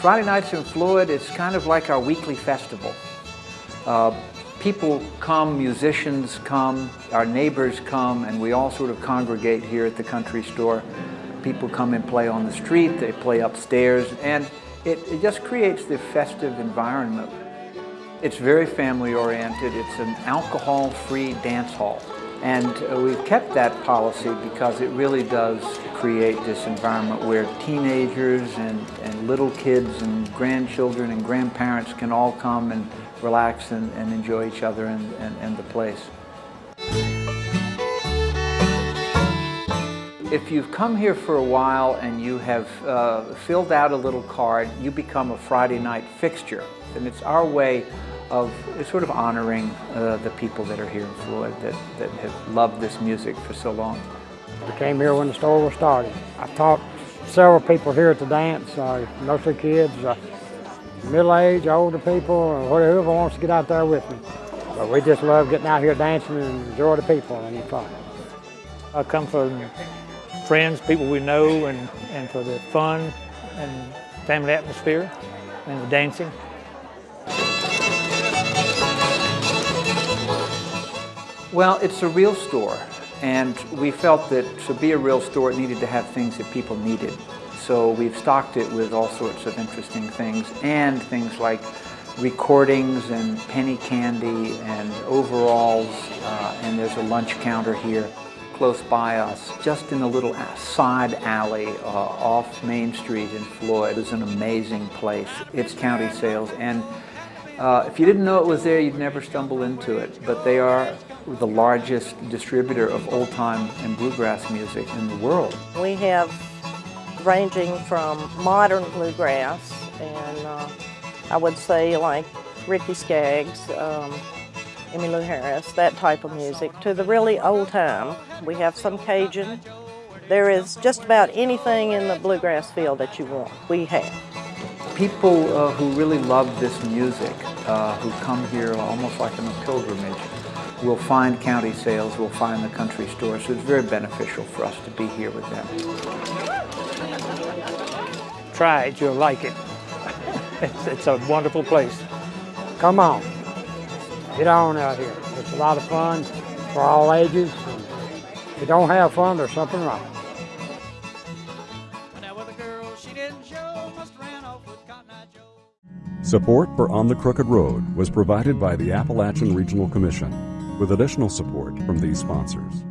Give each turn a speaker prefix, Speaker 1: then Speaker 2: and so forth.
Speaker 1: Friday Nights in Floyd—it's kind of like our weekly festival. Uh, people come, musicians come, our neighbors come, and we all sort of congregate here at the country store. People come and play on the street, they play upstairs, and it, it just creates the festive environment. It's very family oriented. It's an alcohol-free dance hall. And uh, we've kept that policy because it really does create this environment where teenagers and, and little kids and grandchildren and grandparents can all come and relax and, and enjoy each other and, and, and the place. If you've come here for a while and you have uh, filled out a little card, you become a Friday night fixture. And it's our way of sort of honoring uh, the people that are here in Floyd that, that have loved this music for so long.
Speaker 2: We came here when the store was started. I taught several people here at the dance, uh, mostly kids, uh, middle-aged, older people, or whoever wants to get out there with me. But we just love getting out here dancing and enjoy the people and have fun.
Speaker 3: I come from friends, people we know, and, and for the fun and family atmosphere and the dancing.
Speaker 1: Well, it's a real store, and we felt that to be a real store, it needed to have things that people needed. So we've stocked it with all sorts of interesting things, and things like recordings and penny candy and overalls, uh, and there's a lunch counter here close by us, just in a little side alley uh, off Main Street in Floyd. It's an amazing place. It's county sales, and uh, if you didn't know it was there, you'd never stumble into it, but they are the largest distributor of old-time and bluegrass music in the world.
Speaker 4: We have ranging from modern bluegrass and uh, I would say like Ricky Skaggs, um, Emmylou Harris, that type of music, to the really old time. We have some Cajun. There is just about anything in the bluegrass field that you want, we have.
Speaker 1: People uh, who really love this music, uh, who come here almost like on a pilgrimage, will find county sales, we'll find the country store, so it's very beneficial for us to be here with them.
Speaker 3: Try it, you'll like it. it's, it's a wonderful place.
Speaker 2: Come on, get on out here. It's a lot of fun for all ages. If you don't have fun, there's something wrong.
Speaker 5: Support for On the Crooked Road was provided by the Appalachian Regional Commission with additional support from these sponsors.